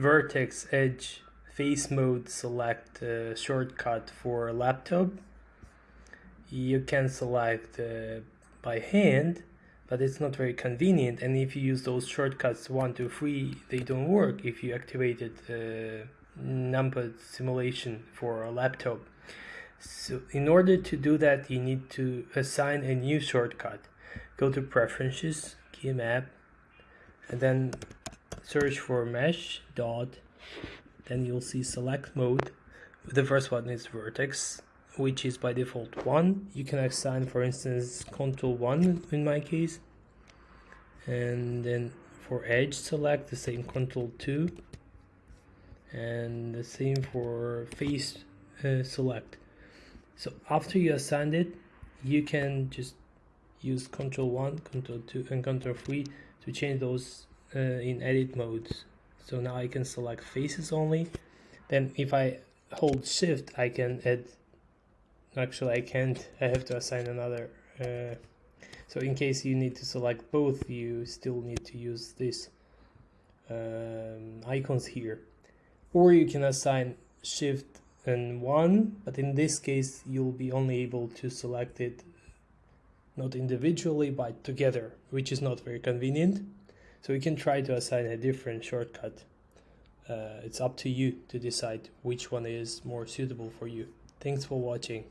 vertex edge face mode select uh, shortcut for laptop. You can select uh, by hand but it's not very convenient and if you use those shortcuts one two three they don't work if you activated uh, simulation for a laptop. So in order to do that you need to assign a new shortcut. Go to preferences key map and then search for mesh dot then you'll see select mode. The first one is vertex which is by default 1 you can assign for instance control 1 in my case. And then for edge select the same control 2 and the same for face uh, select. So after you assigned it you can just use control 1 control 2 and control 3 to change those uh, in edit modes. So now I can select faces only. Then if I hold shift I can add actually I can't. I have to assign another uh, so in case you need to select both you still need to use this um, icons here. Or you can assign shift and one but in this case you'll be only able to select it not individually but together which is not very convenient so you can try to assign a different shortcut. Uh, it's up to you to decide which one is more suitable for you. Thanks for watching